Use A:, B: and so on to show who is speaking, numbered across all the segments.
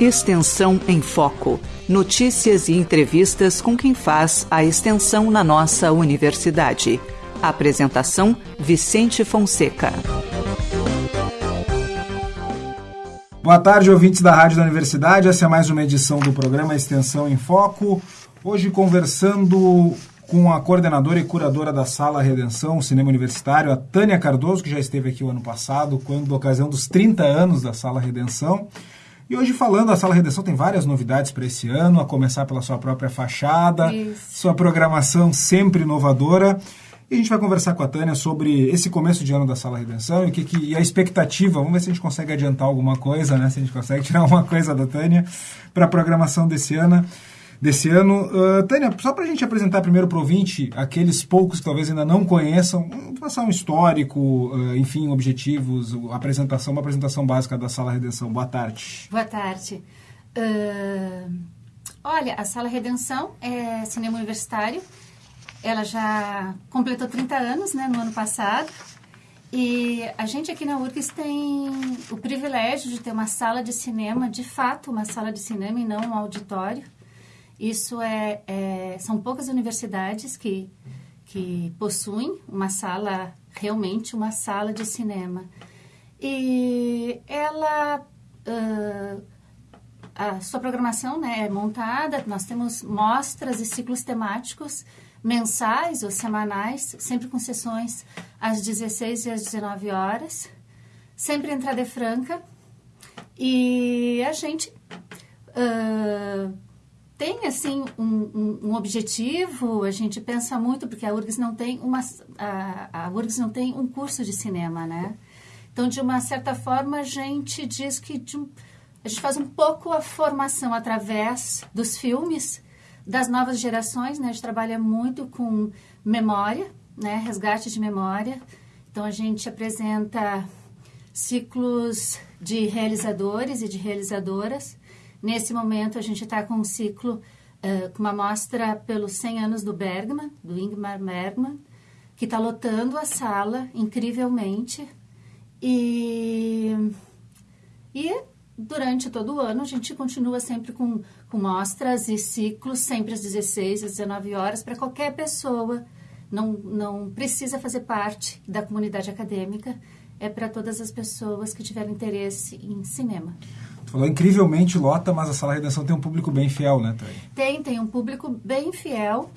A: Extensão em Foco. Notícias e entrevistas com quem faz a extensão na nossa universidade. Apresentação: Vicente Fonseca.
B: Boa tarde, ouvintes da Rádio da Universidade. Essa é mais uma edição do programa Extensão em Foco. Hoje conversando com a coordenadora e curadora da Sala Redenção, Cinema Universitário, a Tânia Cardoso, que já esteve aqui o ano passado, quando ocasião dos 30 anos da Sala Redenção. E hoje falando, a Sala Redenção tem várias novidades para esse ano, a começar pela sua própria fachada, Isso. sua programação sempre inovadora. E a gente vai conversar com a Tânia sobre esse começo de ano da Sala Redenção e, que, que, e a expectativa. Vamos ver se a gente consegue adiantar alguma coisa, né? Se a gente consegue tirar alguma coisa da Tânia para a programação desse ano desse ano. Uh, Tânia, só para a gente apresentar primeiro para o ouvinte, aqueles poucos que talvez ainda não conheçam, passar um histórico, uh, enfim, objetivos, apresentação, uma apresentação básica da Sala Redenção. Boa tarde.
C: Boa tarde. Uh, olha, a Sala Redenção é cinema universitário. Ela já completou 30 anos, né, no ano passado. E a gente aqui na URGS tem o privilégio de ter uma sala de cinema, de fato, uma sala de cinema e não um auditório. Isso é, é, são poucas universidades que, que possuem uma sala, realmente uma sala de cinema. E ela, uh, a sua programação né, é montada, nós temos mostras e ciclos temáticos mensais ou semanais, sempre com sessões às 16 e às 19 horas, sempre entrada é franca. E a gente uh, tem assim um, um, um, objetivo? A gente pensa muito porque a URGS não tem uma a, a URGS não tem um curso de cinema né? Então de uma certa forma a gente diz que a gente faz um pouco a formação através dos filmes das novas gerações né? A gente trabalha muito com memória né? Resgate de memória. Então a gente apresenta ciclos de realizadores e de realizadoras Nesse momento, a gente está com um ciclo, uh, com uma mostra pelos 100 anos do Bergman, do Ingmar Bergman, que está lotando a sala incrivelmente. E, e durante todo o ano, a gente continua sempre com, com mostras e ciclos, sempre às 16, às 19 horas, para qualquer pessoa. Não, não precisa fazer parte da comunidade acadêmica, é para todas as pessoas que tiverem interesse em cinema.
B: Falou incrivelmente lota, mas a Sala Redenção tem um público bem fiel, né, Thay?
C: Tem, tem um público bem fiel.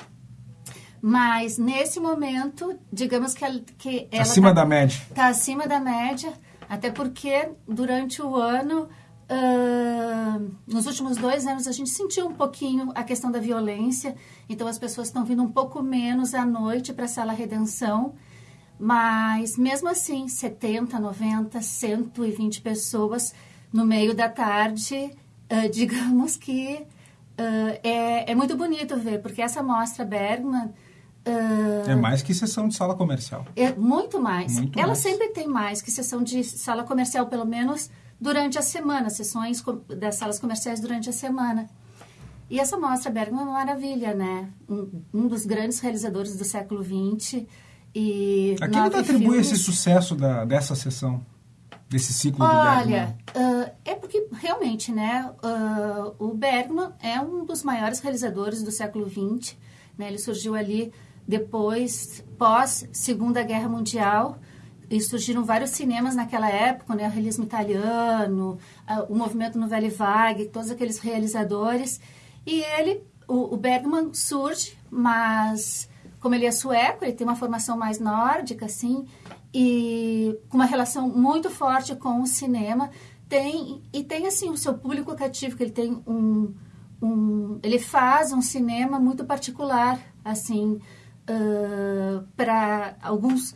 C: Mas nesse momento, digamos que, ela, que ela
B: acima tá, da média.
C: Está acima da média, até porque durante o ano, uh, nos últimos dois anos, a gente sentiu um pouquinho a questão da violência. Então as pessoas estão vindo um pouco menos à noite para a Sala Redenção. Mas mesmo assim, 70, 90, 120 pessoas no meio da tarde, uh, digamos que uh, é, é muito bonito ver, porque essa mostra Bergman...
B: Uh, é mais que sessão de sala comercial.
C: É muito mais.
B: Muito
C: Ela
B: mais.
C: sempre tem mais que sessão de sala comercial, pelo menos durante a semana, sessões das salas comerciais durante a semana. E essa mostra Bergman é uma maravilha, né? Um, um dos grandes realizadores do século XX. E
B: a quem atribui filmes... esse sucesso da, dessa sessão? Desse ciclo
C: Olha, do Bergman? Uh, é porque realmente, né, uh, o Bergman é um dos maiores realizadores do século XX. Né, ele surgiu ali depois, pós Segunda Guerra Mundial, e surgiram vários cinemas naquela época, né, o realismo italiano, uh, o movimento Nouvelle Vague, todos aqueles realizadores. E ele, o, o Bergman surge, mas como ele é sueco, ele tem uma formação mais nórdica, assim, e com uma relação muito forte com o cinema. Tem, e tem, assim, o seu público cativo, que ele tem um, um ele faz um cinema muito particular, assim, uh, para alguns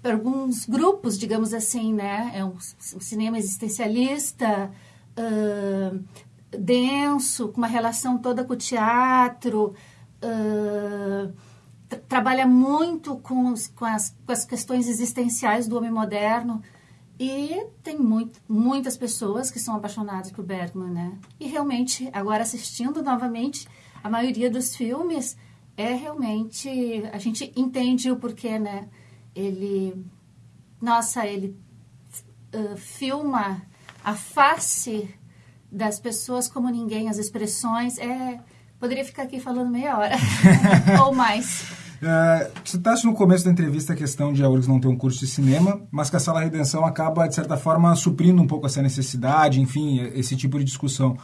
C: para alguns grupos, digamos assim, né? É um, um cinema existencialista, uh, denso, com uma relação toda com o teatro, uh, trabalha muito com, os, com, as, com as questões existenciais do homem moderno. E tem muito, muitas pessoas que são apaixonadas por Bergman, né? E realmente, agora assistindo novamente, a maioria dos filmes é realmente... A gente entende o porquê, né? Ele... Nossa, ele uh, filma a face das pessoas como ninguém, as expressões. É, poderia ficar aqui falando meia hora ou mais.
B: Uh, citaste no começo da entrevista a questão de a URGS não ter um curso de cinema, mas que a Sala Redenção acaba, de certa forma, suprindo um pouco essa necessidade, enfim, esse tipo de discussão.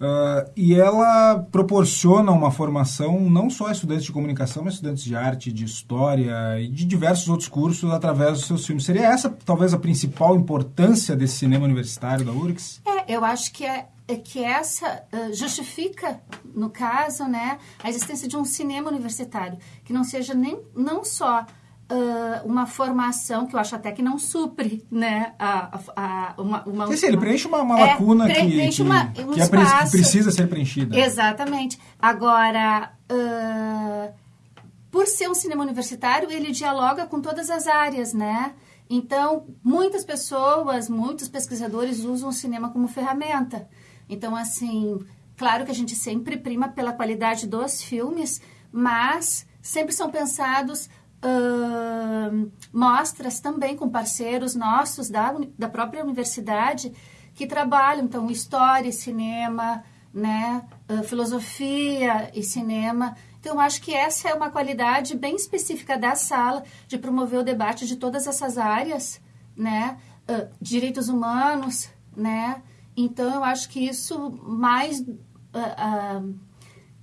B: Uh, e ela proporciona uma formação não só a estudantes de comunicação, mas estudantes de arte, de história e de diversos outros cursos através dos seus filmes. Seria essa talvez a principal importância desse cinema universitário da URGS?
C: É, eu acho que é, é que essa uh, justifica, no caso, né, a existência de um cinema universitário que não seja nem não só Uh, uma formação que eu acho até que não supre, né? A, a, a uma, uma,
B: Sim, ele preenche uma, uma é, lacuna que, que,
C: uma, um
B: que, é, que, precisa ser preenchida.
C: Exatamente. Agora, uh, por ser um cinema universitário, ele dialoga com todas as áreas, né? Então, muitas pessoas, muitos pesquisadores usam o cinema como ferramenta. Então, assim, claro que a gente sempre prima pela qualidade dos filmes, mas sempre são pensados uh, mostras também com parceiros nossos da, da própria universidade que trabalham, então, história e cinema, né, uh, filosofia e cinema. Então, acho que essa é uma qualidade bem específica da sala, de promover o debate de todas essas áreas, né, uh, direitos humanos, né, então eu acho que isso mais,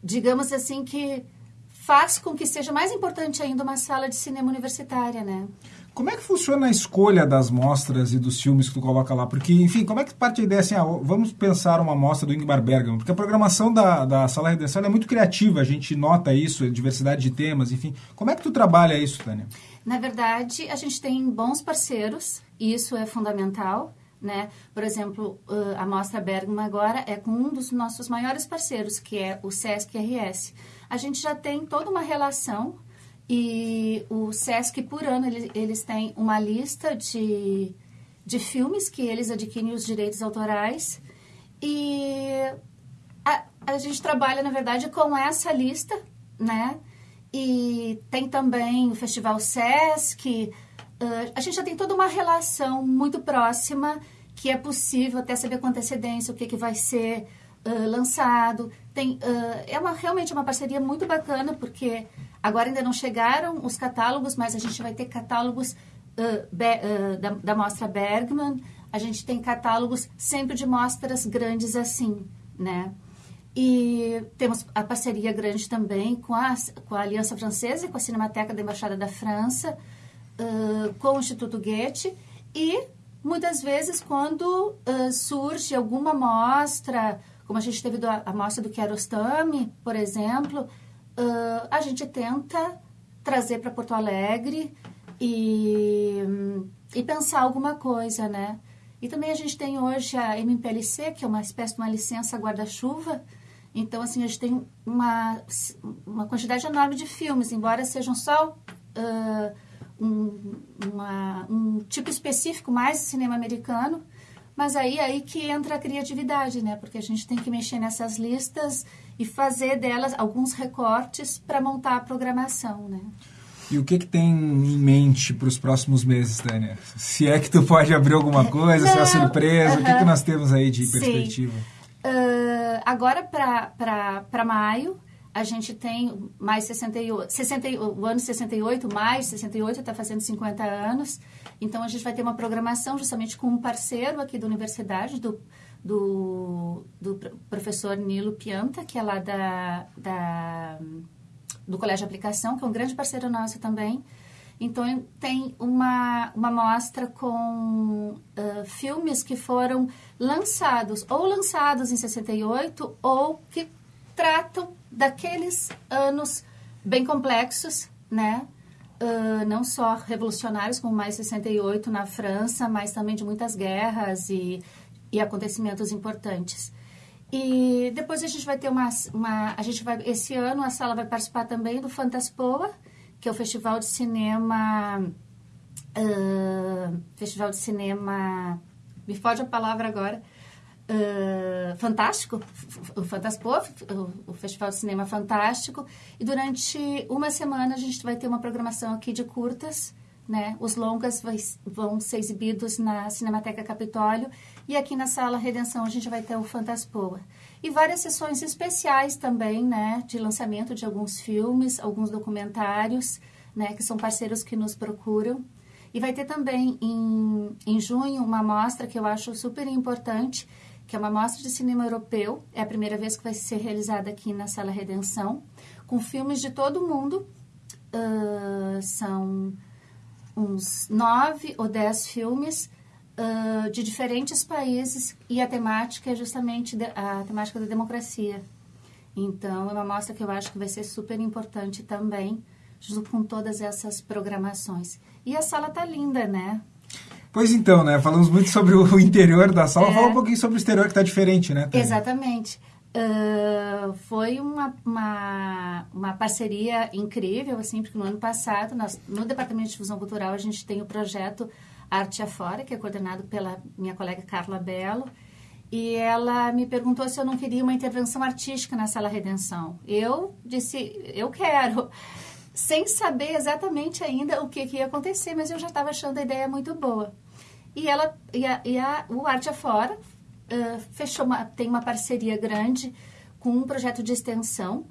C: digamos assim, que faz com que seja mais importante ainda uma sala de cinema universitária, né?
B: Como é que funciona a escolha das mostras e dos filmes que tu coloca lá? Porque, enfim, como é que parte a ideia assim, ah, vamos pensar uma mostra do Ingmar Bergman? Porque a programação da, da Sala Redenção é muito criativa, a gente nota isso, diversidade de temas, enfim. Como é que tu trabalha isso, Tânia?
C: Na verdade, a gente tem bons parceiros, e isso é fundamental. Né? Por exemplo, a Mostra Bergman agora é com um dos nossos maiores parceiros, que é o Sesc RS a gente já tem toda uma relação e o SESC, por ano, eles, têm uma lista de, de filmes que eles adquirem os direitos autorais e a, a gente trabalha, na verdade, com essa lista, né? E tem também o Festival SESC, uh, a gente já tem toda uma relação muito próxima que é possível até saber com antecedência o que, que vai ser uh, lançado. Tem, uh, é uma, realmente uma parceria muito bacana, porque agora ainda não chegaram os catálogos, mas a gente vai ter catálogos uh, be, da, da Mostra Bergman, a gente tem catálogos sempre de mostras grandes assim, né? E temos a parceria grande também com a, com a Aliança Francesa, com a Cinemateca da Embaixada da França, uh, com o Instituto Goethe e muitas vezes quando uh, surge alguma mostra como a gente teve do, a mostra do Kiarostami, por exemplo, uh, a gente tenta trazer para Porto Alegre e, e pensar alguma coisa, né? E também a gente tem hoje a MPLC, que é uma espécie de uma licença guarda-chuva. Então, assim, a gente tem uma, uma quantidade enorme de filmes, embora sejam só uh, um, uma, um tipo específico mais de cinema americano, mas aí aí que entra a criatividade, né? Porque a gente tem que mexer nessas listas e fazer delas alguns recortes para montar a programação, né?
B: E o que, que tem em mente para os próximos meses, Tânia? Se é que tu pode abrir alguma coisa, Não, se é uma surpresa, uh -huh. o que, que nós temos aí de Sim. perspectiva?
C: Uh, agora para maio, a gente tem mais 68, 60, o ano 68, mais 68 está fazendo 50 anos. Então, a gente vai ter uma programação justamente com um parceiro aqui da universidade, do, do, do professor Nilo Pianta, que é lá da, da, do Colégio de Aplicação, que é um grande parceiro nosso também. Então, tem uma, uma mostra com uh, filmes que foram lançados, ou lançados em 68, ou que tratam daqueles anos bem complexos, né? Uh, não só revolucionários, como mais 68 na França, mas também de muitas guerras e, e acontecimentos importantes. E depois a gente vai ter uma, uma, a gente vai esse ano a sala vai participar também do Fantaspoa, que é o festival de cinema uh, festival de cinema me foge a palavra agora fantástico, o Fantaspo, o Festival de Cinema Fantástico. E durante uma semana a gente vai ter uma programação aqui de curtas, né? Os longas vai, vão ser exibidos na Cinemateca Capitólio e aqui na Sala Redenção a gente vai ter o Fantaspoa. E várias sessões especiais também, né? De lançamento de alguns filmes, alguns documentários, né? Que são parceiros que nos procuram. E vai ter também em, em junho uma mostra que eu acho super importante, que é uma mostra de cinema europeu. É a primeira vez que vai ser realizada aqui na Sala Redenção, com filmes de todo o mundo. Uh, são uns nove ou dez filmes uh, de diferentes países e a temática é justamente de, a temática da democracia. Então, é uma mostra que eu acho que vai ser super importante também, junto com todas essas programações. E a sala tá linda, né?
B: Pois então, né? Falamos muito sobre o interior da sala. É. Fala um pouquinho sobre o exterior que está diferente, né?
C: Tânia? Exatamente. Uh, foi uma, uma, uma, parceria incrível, assim, porque no ano passado, nós, no Departamento de Difusão Cultural, a gente tem o projeto Arte Afora, que é coordenado pela minha colega Carla Belo, e ela me perguntou se eu não queria uma intervenção artística na Sala Redenção. Eu disse, eu quero, sem saber exatamente ainda o que, que ia acontecer, mas eu já estava achando a ideia muito boa. E ela e, a, e a, o Arte Afora uh, fechou uma, tem uma parceria grande com um projeto de extensão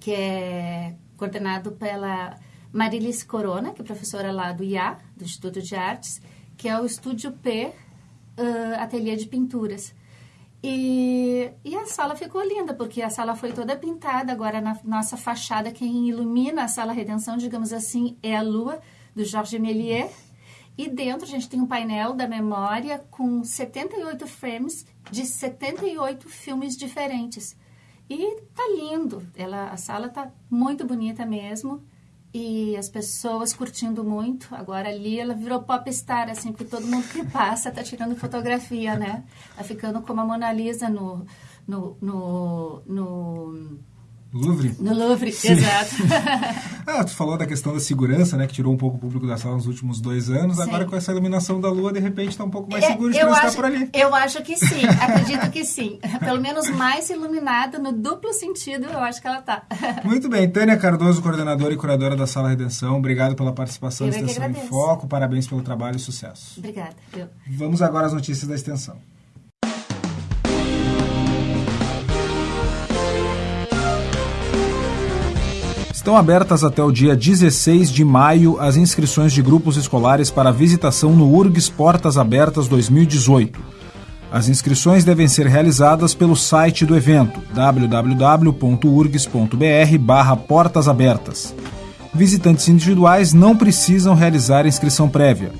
C: que é coordenado pela Marilis Corona, que é professora lá do IA, do Instituto de Artes, que é o Estúdio P uh, Ateliê de Pinturas. E, e, a sala ficou linda, porque a sala foi toda pintada. Agora, na nossa fachada, quem ilumina a Sala Redenção, digamos assim, é a lua, do Georges Méliès. E dentro a gente tem um painel da memória com 78 frames de 78 filmes diferentes. E tá lindo. Ela, a sala tá muito bonita mesmo. E as pessoas curtindo muito. Agora ali ela virou popstar, assim, porque todo mundo que passa tá tirando fotografia, né? Tá ficando como a Mona Lisa no, no, no, no
B: Louvre?
C: No Louvre, Sim. exato.
B: ah, tu falou da questão da segurança, né? Que tirou um pouco o público da sala nos últimos dois anos. Sim. Agora com essa iluminação da lua, de repente está um pouco mais é, seguro de transitar por ali.
C: Eu acho que sim, acredito que sim. Pelo menos mais iluminada, no duplo sentido, eu acho que ela está.
B: Muito bem. Tânia Cardoso, coordenadora e curadora da Sala Redenção. Obrigado pela participação
C: na
B: Extensão em Foco. Parabéns pelo trabalho e sucesso.
C: Obrigada. Eu.
B: Vamos agora às notícias da Extensão. Estão abertas até o dia 16 de maio as inscrições de grupos escolares para visitação no URGS Portas Abertas 2018. As inscrições devem ser realizadas pelo site do evento www.urgs.br Portas Abertas. Visitantes individuais não precisam realizar inscrição prévia.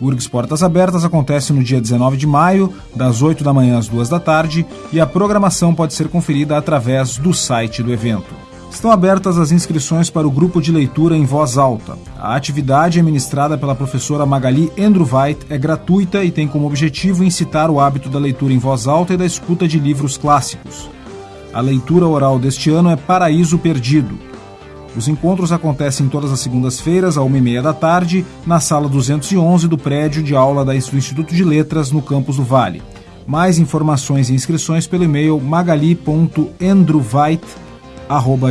B: URGS Portas Abertas acontece no dia 19 de maio, das 8 da manhã às 2 da tarde, e a programação pode ser conferida através do site do evento. Estão abertas as inscrições para o grupo de leitura em voz alta. A atividade é ministrada pela professora Magali Endruvait, é gratuita e tem como objetivo incitar o hábito da leitura em voz alta e da escuta de livros clássicos. A leitura oral deste ano é Paraíso Perdido. Os encontros acontecem todas as segundas-feiras, à uma e meia da tarde, na sala 211 do prédio de aula do Instituto de Letras, no campus do Vale. Mais informações e inscrições pelo e-mail magali.endruvait.com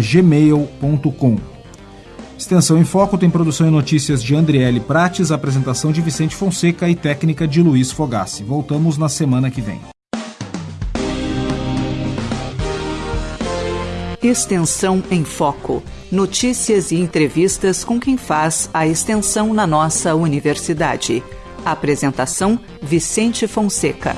B: gmail.com. Extensão em Foco tem produção e notícias de Andriele Prates, apresentação de Vicente Fonseca e técnica de Luiz Fogassi. Voltamos na semana que vem.
A: Extensão em Foco. Notícias e entrevistas com quem faz a extensão na nossa universidade. Apresentação Vicente Fonseca.